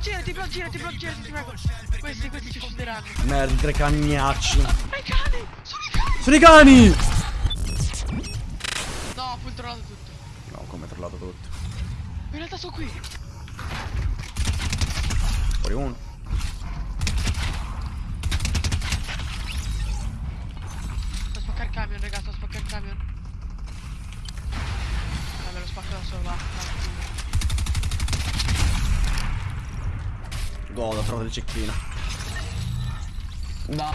girati, bro, girati, bro, girati, ti prego. Questi, questi ci uccideranno. Merda, tre cagnacci. Ma i cani! Sono i cani! Sono i cani! No, ho controllato tutto. No, come trollato tutto. In realtà sono qui. Fuori uno. Sto a spaccare il camion, raga, sto a spaccare il camion. Godo, ho trovato il cecchino. No.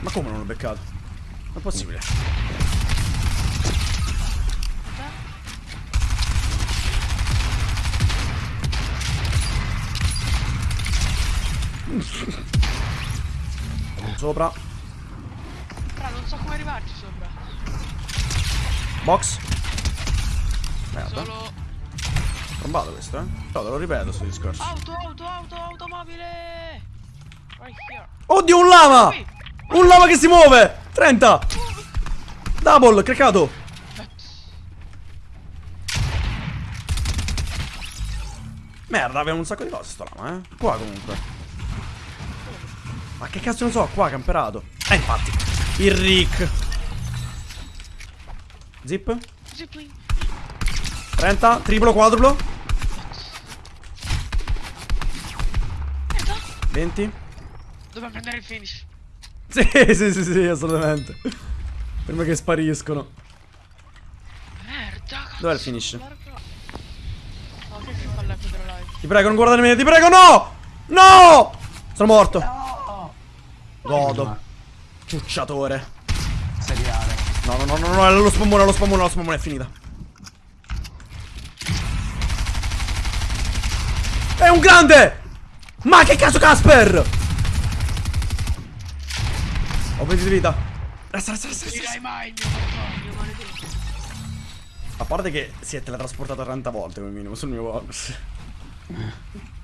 Ma come non l'ho beccato? Non è possibile. Sopra. Però non so come arrivarci sopra. Box. Merda. Solo... Trombato questo, eh? No, te lo ripeto sto discorso. Auto, auto, auto, automobile! Right here. Oddio, un lama! Un lama che si muove! 30! Double, craccato! Merda, abbiamo un sacco di cose sto lama, eh? Qua comunque. Ma che cazzo ne so, qua camperato. Eh, infatti. Il Rick. Zip. Zipline. 30, triplo, quadruplo. 20. Dobbiamo prendere il finish. Sì, sì, sì, sì, assolutamente. Prima che spariscono. Merda. Dov'è il finish? che fa? Ti prego, non guardarmi, ti prego, no! No! Sono morto. Godo. Ciucciatore. Seriale. No, no, no, no, no, lo spammone, lo spammone, lo spammone è finita. È un grande! Ma che cazzo Casper? Ho 20 di vita. Resta, resta, resta, resta. Dirai mai il mio martorio, maledetto. A parte che si è teletrasportato 30 volte come minimo sul mio bonus.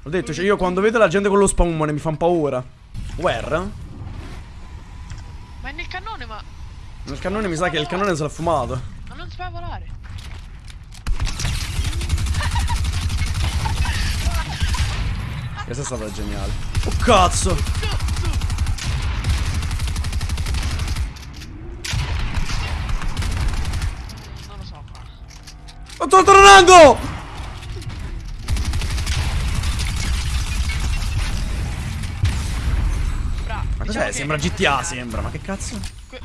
Ho detto, cioè io quando vedo la gente con lo spammone mi fa paura. Where? Ma è nel cannone, ma... Nel cannone mi sa che il cannone se l'ha fumato. Ma non si fa volare. Questa è stata geniale. Oh cazzo! Non lo so qua. Sto tornando! Bra. Ma diciamo cos'è? che- Sembra GTA, sembra. Ma che cazzo? Que-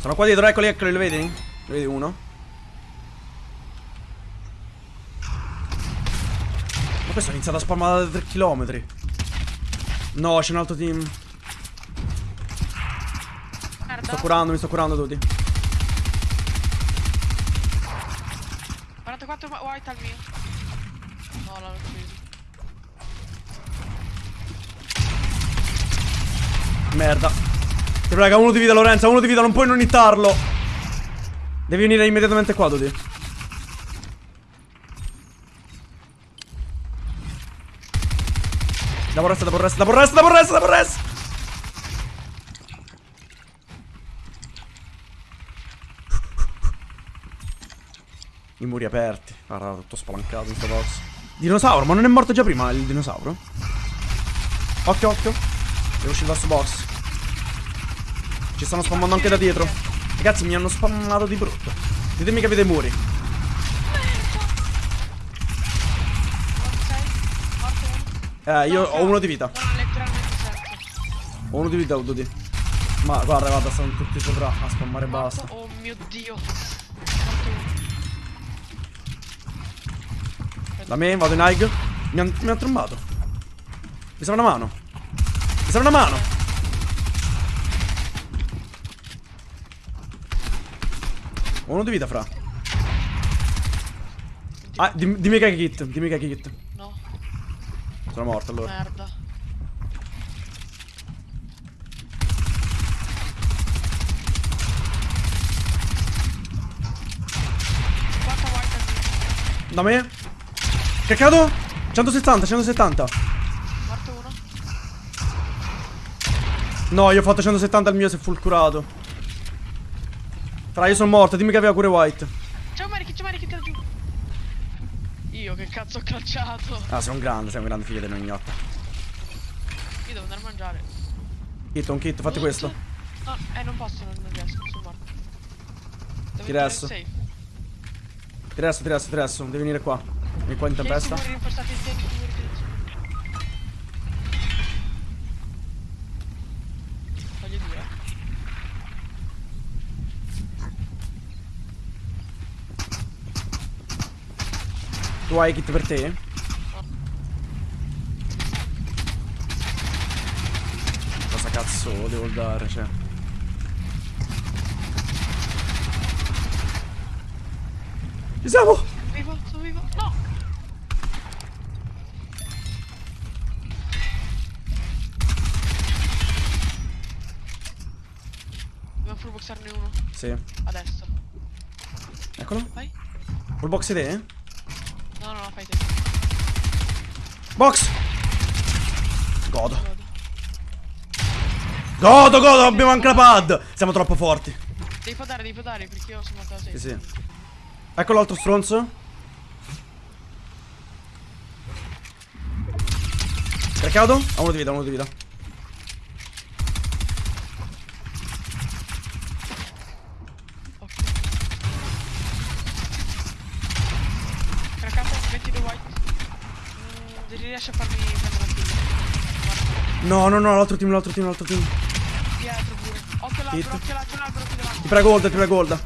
Sono qua dietro, eccoli, eccoli, li vedi? Li vedi uno? Ma questo ha iniziato a spammare da 3 km. No, c'è un altro team. Merda. sto curando, mi sto curando tutti. 44 ma- white al mio. No, l'hanno ucciso. Merda. Ti prego, uno di vita, Lorenza, uno di vita, non puoi non hittarlo. Devi venire immediatamente qua, Dodi. Dopo resta, dopo resta, dopo resta, dopo resta, dopo resta. I muri aperti. Guarda, tutto spalancato in box. Dinosauro, ma non è morto già prima il dinosauro? Occhio, occhio. Devo uscire dal suo box. Ci stanno spammando anche da dietro. Ragazzi, mi hanno spammato di brutto. Ditemi che avete muri. Non sei? Morto uno? Eh, io No, ho uno di vita. Ha. Ho uno di vita, Dodi. Ma guarda, guarda, stanno tutti sopra a spammare basta. Oh mio dio. Da me, vado in high. Mi hanno mi han trombato. Mi serve una mano. Mi serve una mano. Ho uno di vita, fra. Ah, dim- dimmi che hai kit. Dimmi che hai kit. No, Sono morto allora. merda. Da me? Caccato? 170, 170. Morto uno? No, io ho fatto 170 al mio, è full curato. Fra, io sono morto, dimmi che aveva pure white. C'è un Mariki, c'è un Mariki da giù. Io che cazzo ho calciato. Ah, sei un grande, sei un grande figlio del mio ignotta. Io devo andare a mangiare. Kit, un kit, fatti questo. No, eh, non posso, non, non riesco, sono morto. Devo Ti resto. Ti resto, ti resto, ti resto. Devi venire qua. Vieni qua in tempesta. Tieni i muri rinforzati, tieni i muri rinforzati. Voglio dire. Tu hai kit per te? Cosa cazzo devo dare, cioè? Ci siamo! Sono vivo, sono vivo. No! Dobbiamo full boxarne uno. Sì. Adesso. Eccolo. Vai. Full box idee? No, no, no, fai te. Box! Godo. Godo. Godo, abbiamo anche la pad! Siamo troppo forti. Devi podare, devi podare perché io sono morto da Sì, 6. sì. Ecco l'altro stronzo. Craccato? Ha uno di vita, uno di vita. Craccato, 22 white. Mm, riesci a farmi prendere un kill. No, no, no, l'altro team, l'altro team, l'altro team. dietro pure. Occhio l'albero, occhio l'albero, l'albero qui davanti. Ti prego, Golda, ti prego, Golda.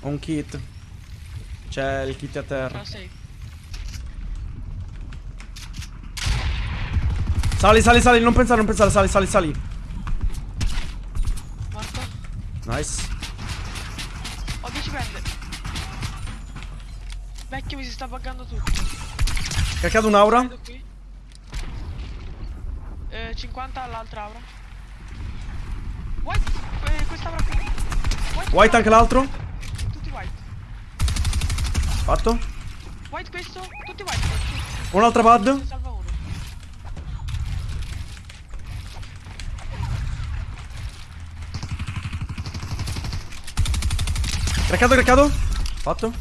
Ho un kit. C'è il kit a terra. Ah, sei. Sali, sali, sali, non pensare, non pensare, sali, sali, sali. Morto. Nice. Ho 10 prende. Vecchio mi si sta buggando tutto. Craccato un'aura. Eh, 50 all'altra aura. White, eh, questa aura qui. White, White anche l'altro. Tutti white. Fatto. White questo, tutti white. Un'altra pad. Craccato, craccato. Fatto.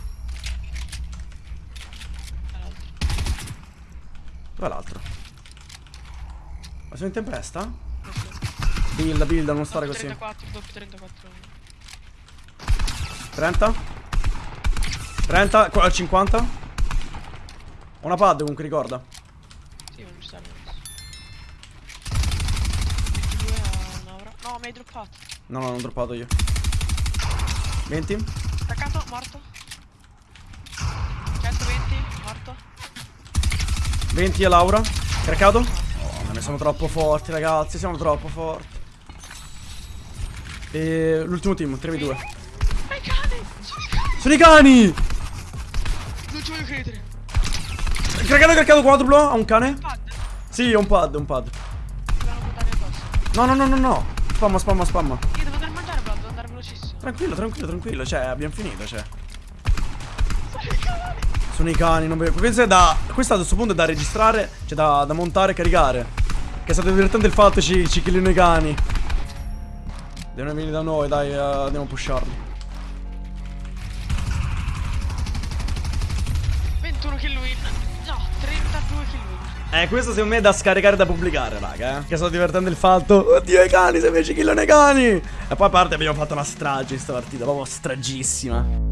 Dov'è l'altro? Ma sono in tempesta? Builda, builda, non stare così. 34, doppio 34. 30 30 qua- 50 Ho una pad comunque ricorda Sì, ma non ci serve adesso. 22 a un'aura. No, mi hai droppato. No no non ho droppato io 20 Attaccato, morto. 120, morto. 20 a Laura Craccato Oh ma ne siamo troppo forti ragazzi Siamo troppo forti E l'ultimo team 3v2 Ma i cani! Sono i cani! Sono i cani Non ci voglio credere. Craccato craccato quadruplo Ha un cane? Pad. Sì un pad un pad buttare addosso. No no no no no Spamma spamma spamma Tranquillo tranquillo tranquillo Cioè abbiamo finito cioè Sono i cani! Non vedo. Questo è da. Questo a questo punto è da registrare. Cioè da, da montare e caricare. Che è stato divertente il fatto ci, ci killino i cani. Devono venire da noi, dai, eh, andiamo a pusharli. 21 kill win. No, 32 kill win. Eh, questo secondo me è da scaricare e da pubblicare, raga, eh. Che è stato divertente il fatto. Oddio, i cani, se invece killano i cani. E poi a parte abbiamo fatto una strage in sta partita, proprio stragissima.